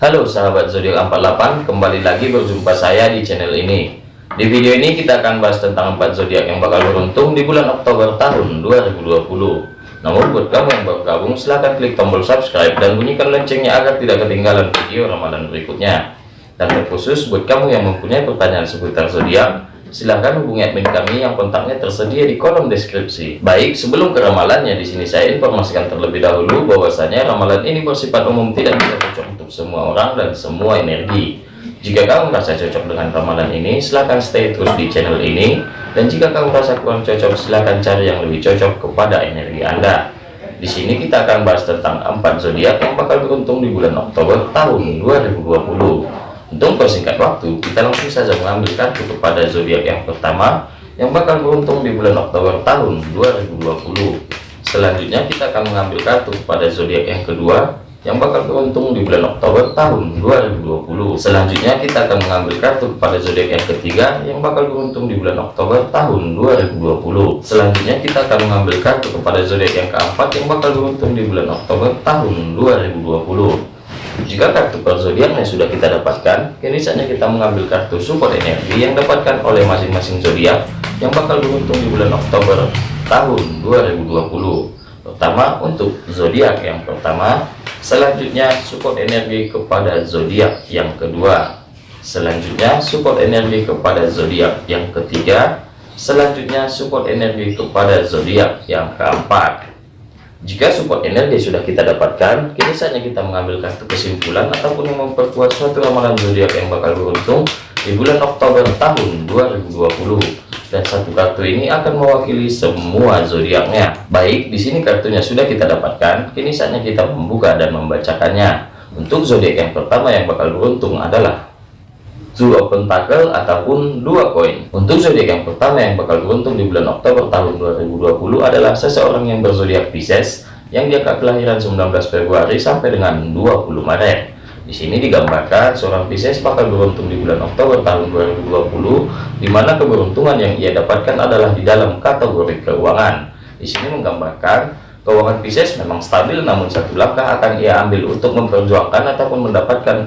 Halo sahabat zodiak 48, kembali lagi berjumpa saya di channel ini. Di video ini kita akan bahas tentang 4 zodiak yang bakal beruntung di bulan Oktober tahun 2020. Namun buat kamu yang baru gabung silahkan klik tombol subscribe dan bunyikan loncengnya agar tidak ketinggalan video ramalan berikutnya. Dan terkhusus buat kamu yang mempunyai pertanyaan seputar zodiak, silahkan hubungi admin kami yang kontaknya tersedia di kolom deskripsi. Baik, sebelum ke ramalannya, di sini saya informasikan terlebih dahulu bahwasanya ramalan ini bersifat umum tidak bisa cocok semua orang dan semua energi. Jika kamu merasa cocok dengan ramalan ini, silahkan stay terus di channel ini. Dan jika kamu merasa kurang cocok, silahkan cari yang lebih cocok kepada energi Anda. Di sini kita akan bahas tentang empat zodiak yang bakal beruntung di bulan Oktober tahun 2020. Untuk persingkat waktu, kita langsung saja mengambil kartu kepada zodiak yang pertama yang bakal beruntung di bulan Oktober tahun 2020. Selanjutnya kita akan mengambil kartu kepada zodiak yang kedua yang bakal beruntung di bulan Oktober tahun 2020. Selanjutnya kita akan mengambil kartu kepada zodiak yang ketiga yang bakal beruntung di bulan Oktober tahun 2020. Selanjutnya kita akan mengambil kartu kepada zodiak yang keempat yang bakal beruntung di bulan Oktober tahun 2020. Jika kartu per zodiaknya sudah kita dapatkan, kini saatnya kita mengambil kartu support energi yang dapatkan oleh masing-masing zodiak yang bakal beruntung di bulan Oktober tahun 2020. Pertama untuk zodiak yang pertama, selanjutnya support energi kepada zodiak yang kedua, selanjutnya support energi kepada zodiak yang ketiga, selanjutnya support energi kepada zodiak yang keempat. Jika support energi sudah kita dapatkan, kini saatnya kita mengambil kartu kesimpulan ataupun memperkuat suatu ramalan zodiak yang bakal beruntung di bulan Oktober tahun 2020. Dan satu kartu ini akan mewakili semua zodiaknya. Baik, di sini kartunya sudah kita dapatkan, kini saatnya kita membuka dan membacakannya. Untuk zodiak yang pertama yang bakal beruntung adalah Two of Pentacle ataupun dua koin. Untuk zodiak yang pertama yang bakal beruntung di bulan Oktober tahun 2020 adalah seseorang yang berzodiak Pisces yang diangkat kelahiran 19 Februari sampai dengan 20 Maret. Di sini digambarkan seorang Pisces bakal beruntung di bulan Oktober tahun 2020 di mana keberuntungan yang ia dapatkan adalah di dalam kategori keuangan. Di sini menggambarkan keuangan Pisces memang stabil namun satu langkah akan ia ambil untuk memperjuangkan ataupun mendapatkan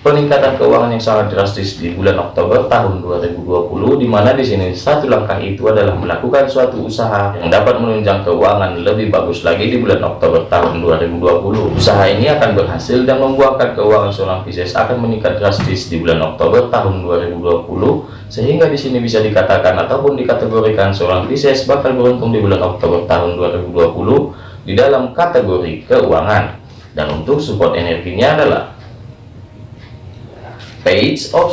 peningkatan keuangan yang sangat drastis di bulan Oktober tahun 2020 di mana di sini satu langkah itu adalah melakukan suatu usaha yang dapat menunjang keuangan lebih bagus lagi di bulan Oktober tahun 2020 usaha ini akan berhasil dan membuahkan keuangan seorang Pisces akan meningkat drastis di bulan Oktober tahun 2020 sehingga di sini bisa dikatakan ataupun dikategorikan seorang Pisces bakal beruntung di bulan Oktober tahun 2020 di dalam kategori keuangan. Dan untuk support energinya adalah page of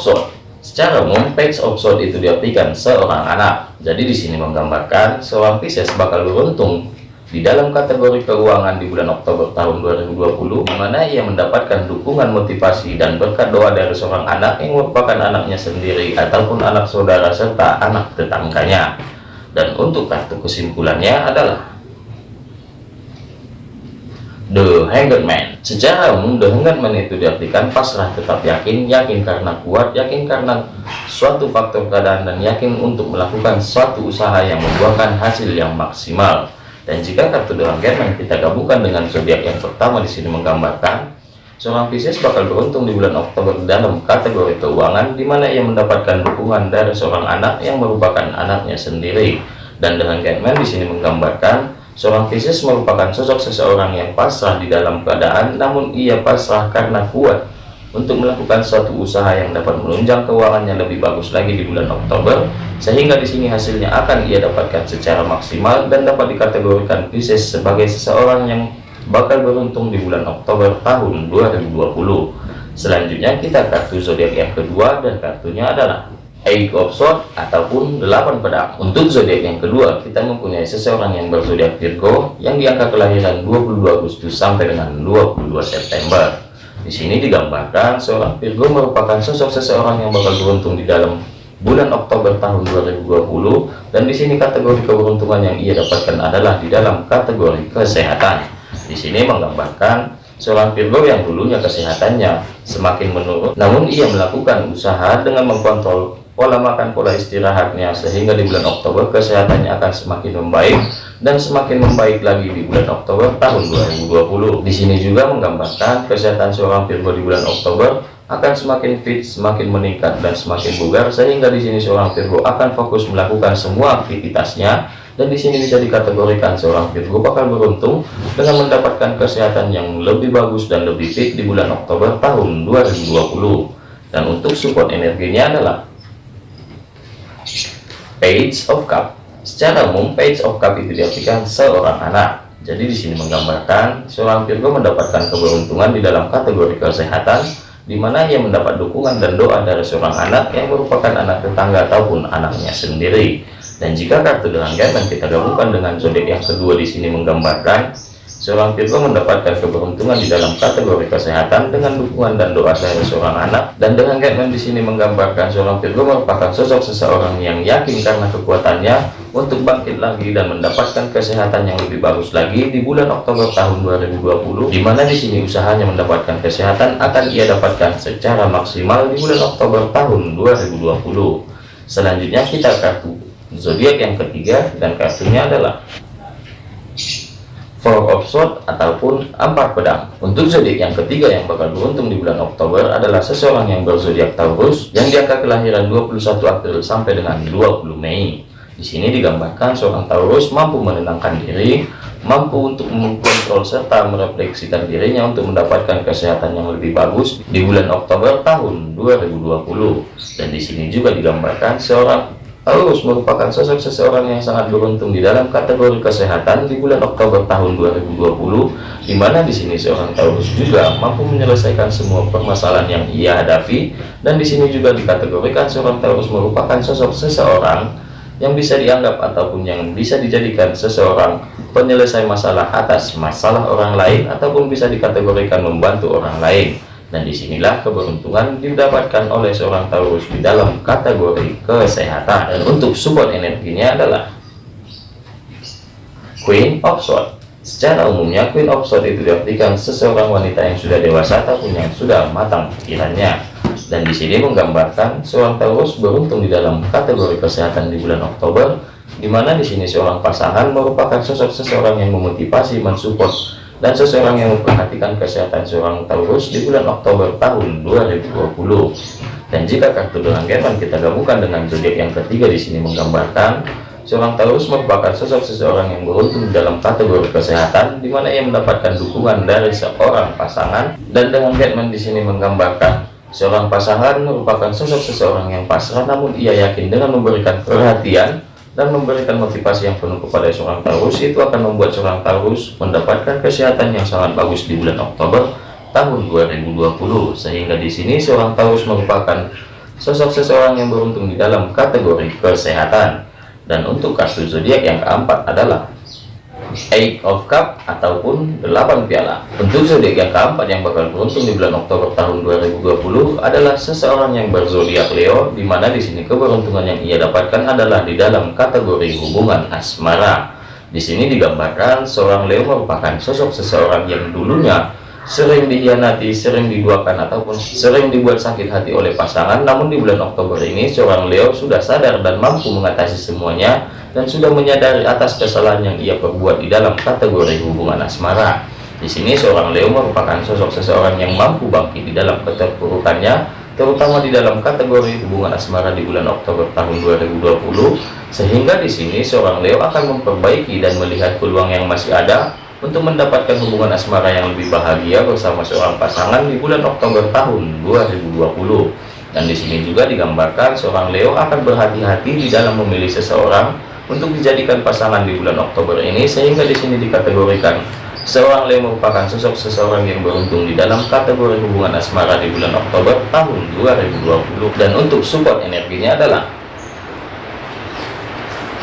secara umum page of itu diartikan seorang anak. Jadi di sini menggambarkan seorang Pisces bakal beruntung di dalam kategori keuangan di bulan Oktober tahun 2020 di mana ia mendapatkan dukungan motivasi dan berkat doa dari seorang anak yang merupakan anaknya sendiri ataupun anak saudara serta anak tetangganya. Dan untuk kartu kesimpulannya adalah The Hanged Man. Secara umum The Hanged Man itu diartikan pasrah tetap yakin Yakin karena kuat, yakin karena suatu faktor keadaan Dan yakin untuk melakukan suatu usaha yang membuahkan hasil yang maksimal. Dan jika kartu The Hanged Man kita gabungkan dengan zodiak yang pertama di sini menggambarkan Seorang Pisces bakal beruntung di bulan Oktober dalam kategori keuangan di mana ia mendapatkan dukungan dari seorang anak yang merupakan anaknya sendiri. Dan dengan Man di sini menggambarkan Seorang Pisces merupakan sosok seseorang yang pasrah di dalam keadaan, namun ia pasrah karena kuat untuk melakukan suatu usaha yang dapat menunjang keuangannya lebih bagus lagi di bulan Oktober, sehingga di sini hasilnya akan ia dapatkan secara maksimal dan dapat dikategorikan Pisces sebagai seseorang yang bakal beruntung di bulan Oktober tahun 2020. Selanjutnya kita kartu zodiak yang kedua dan kartunya adalah Eight of Swords ataupun delapan pedang. Untuk zodiak yang kedua, kita mempunyai seseorang yang berzodiak Virgo yang diangka kelahiran 22 Agustus sampai dengan 22 September. Di sini digambarkan seorang Virgo merupakan sosok seseorang yang bakal beruntung di dalam bulan Oktober tahun 2020 dan di sini kategori keberuntungan yang ia dapatkan adalah di dalam kategori kesehatan. Di sini menggambarkan seorang Virgo yang dulunya kesehatannya semakin menurun namun ia melakukan usaha dengan mengkontrol pola makan, pola istirahatnya, sehingga di bulan Oktober kesehatannya akan semakin membaik dan semakin membaik lagi di bulan Oktober tahun 2020. Di sini juga menggambarkan kesehatan seorang Virgo di bulan Oktober akan semakin fit, semakin meningkat dan semakin bugar sehingga di sini seorang Virgo akan fokus melakukan semua aktivitasnya dan di sini bisa dikategorikan seorang Virgo bakal beruntung dengan mendapatkan kesehatan yang lebih bagus dan lebih fit di bulan Oktober tahun 2020 dan untuk support energinya adalah Page of Cup secara umum Page of Cup itu diartikan seorang anak jadi di sini menggambarkan seorang Virgo mendapatkan keberuntungan di dalam kategori kesehatan di mana ia mendapat dukungan dan doa dari seorang anak yang merupakan anak tetangga ataupun anaknya sendiri. Dan jika kartu dengan ganda kita gabungkan dengan zodiak yang kedua di sini menggambarkan Seorang Virgo mendapatkan keberuntungan di dalam kategori kesehatan dengan dukungan dan doa dari seorang anak. Dan dengan Gatman di sini menggambarkan seorang Virgo merupakan sosok seseorang yang yakin karena kekuatannya untuk bangkit lagi dan mendapatkan kesehatan yang lebih bagus lagi di bulan Oktober tahun 2020. Di mana di sini usahanya mendapatkan kesehatan akan ia dapatkan secara maksimal di bulan Oktober tahun 2020. Selanjutnya kita kartu zodiak yang ketiga dan kartunya adalah Four of Swords ataupun Ampar Pedang. Untuk zodiak yang ketiga yang bakal beruntung di bulan Oktober adalah seseorang yang berzodiak Taurus yang diangka kelahiran 21 April sampai dengan 20 Mei. Di sini digambarkan seorang Taurus mampu menenangkan diri, mampu untuk mengkontrol serta merefleksikan dirinya untuk mendapatkan kesehatan yang lebih bagus di bulan Oktober tahun 2020. Dan di sini juga digambarkan seorang Taurus merupakan sosok seseorang yang sangat beruntung di dalam kategori kesehatan di bulan Oktober tahun 2020, di mana di sini seorang Taurus juga mampu menyelesaikan semua permasalahan yang ia hadapi, dan di sini juga dikategorikan seorang Taurus merupakan sosok seseorang yang bisa dianggap ataupun yang bisa dijadikan seseorang penyelesai masalah atas masalah orang lain ataupun bisa dikategorikan membantu orang lain dan di sinilah keberuntungan didapatkan oleh seorang Taurus di dalam kategori kesehatan. Dan untuk support energinya adalah Queen of Swords. Secara umumnya Queen of Swords itu diartikan seseorang wanita yang sudah dewasa ataupun yang sudah matang pikirannya. Dan di sini menggambarkan seorang Taurus beruntung di dalam kategori kesehatan di bulan Oktober di mana di sini seorang pasangan merupakan sosok seseorang yang memotivasi mensupport dan seseorang yang memperhatikan kesehatan seorang Taurus di bulan Oktober tahun 2020. Dan jika kartu dengan German kita gabungkan dengan zodiak yang ketiga di sini menggambarkan seorang Taurus merupakan sosok seseorang yang beruntung dalam kategori kesehatan di mana ia mendapatkan dukungan dari seorang pasangan dan dengan German di sini menggambarkan seorang pasangan merupakan sosok seseorang yang pasrah namun ia yakin dengan memberikan perhatian dan memberikan motivasi yang penuh kepada seorang Taurus itu akan membuat seorang Taurus mendapatkan kesehatan yang sangat bagus di bulan Oktober tahun 2020 sehingga di sini seorang Taurus merupakan sosok seseorang yang beruntung di dalam kategori kesehatan. Dan untuk kartu zodiak yang keempat adalah Eight of Cup ataupun 8 piala. Untuk zodiak yang keempat yang bakal beruntung di bulan Oktober tahun 2020 adalah seseorang yang berzodiak Leo, di mana di sini keberuntungan yang ia dapatkan adalah di dalam kategori hubungan asmara. Di sini digambarkan seorang Leo merupakan sosok seseorang yang dulunya sering dihianati, sering diduakan ataupun sering dibuat sakit hati oleh pasangan. Namun di bulan Oktober ini seorang Leo sudah sadar dan mampu mengatasi semuanya dan sudah menyadari atas kesalahan yang ia perbuat di dalam kategori hubungan asmara. Di sini seorang Leo merupakan sosok seseorang yang mampu bangkit di dalam keterpurukannya, terutama di dalam kategori hubungan asmara di bulan Oktober tahun 2020. Sehingga di sini seorang Leo akan memperbaiki dan melihat peluang yang masih ada untuk mendapatkan hubungan asmara yang lebih bahagia bersama seorang pasangan di bulan Oktober tahun 2020. Dan di sini juga digambarkan seorang Leo akan berhati-hati di dalam memilih seseorang untuk dijadikan pasangan di bulan Oktober ini sehingga di sini dikategorikan seorang Leo merupakan sosok seseorang yang beruntung di dalam kategori hubungan asmara di bulan Oktober tahun 2020 dan untuk support energinya adalah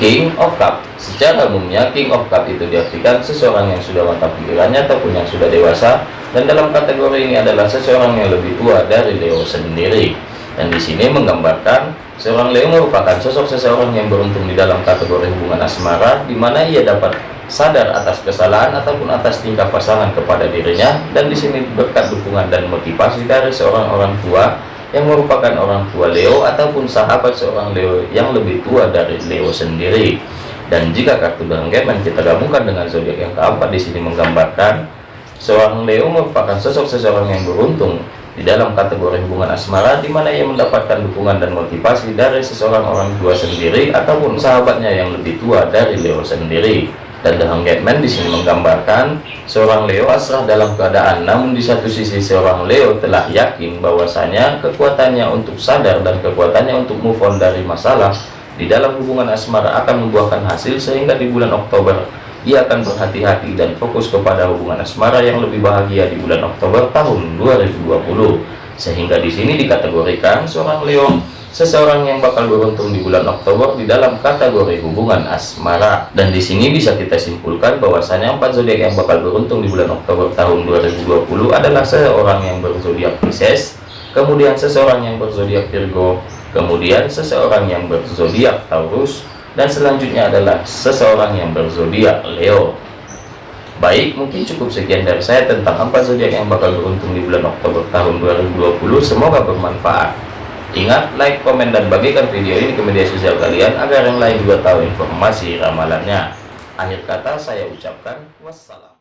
King of Cup. Secara umumnya King of Cup itu diartikan seseorang yang sudah mantap pikirannya ataupun yang sudah dewasa dan dalam kategori ini adalah seseorang yang lebih tua dari Leo sendiri. Dan di sini menggambarkan Seorang Leo merupakan sosok seseorang yang beruntung di dalam kategori hubungan asmara, di mana ia dapat sadar atas kesalahan ataupun atas tingkah pasangan kepada dirinya, dan di sini berkat dukungan dan motivasi dari seorang orang tua yang merupakan orang tua Leo ataupun sahabat seorang Leo yang lebih tua dari Leo sendiri. Dan jika kartu Gamen kita gabungkan dengan zodiak yang keempat di sini menggambarkan seorang Leo merupakan sosok seseorang yang beruntung di dalam kategori hubungan asmara di mana ia mendapatkan dukungan dan motivasi dari seseorang orang tua sendiri ataupun sahabatnya yang lebih tua dari Leo sendiri dan The Hanged Man di sini menggambarkan seorang Leo asrah dalam keadaan. Namun di satu sisi seorang Leo telah yakin bahwasanya kekuatannya untuk sadar dan kekuatannya untuk move on dari masalah di dalam hubungan asmara akan membuahkan hasil sehingga di bulan Oktober ia akan berhati-hati dan fokus kepada hubungan asmara yang lebih bahagia di bulan Oktober tahun 2020 sehingga di sini dikategorikan seorang Leo seseorang yang bakal beruntung di bulan Oktober di dalam kategori hubungan asmara. Dan di sini bisa kita simpulkan bahwasanya empat zodiak yang bakal beruntung di bulan Oktober tahun 2020 adalah seseorang yang berzodiak Pisces kemudian seseorang yang berzodiak Virgo kemudian seseorang yang berzodiak Taurus dan selanjutnya adalah seseorang yang berzodiak Leo. Baik mungkin cukup sekian dari saya tentang empat zodiak yang bakal beruntung di bulan Oktober tahun 2020 semoga bermanfaat ingat like komen dan bagikan video ini ke media sosial kalian agar yang lain juga tahu informasi ramalannya. Akhir kata saya ucapkan wassalam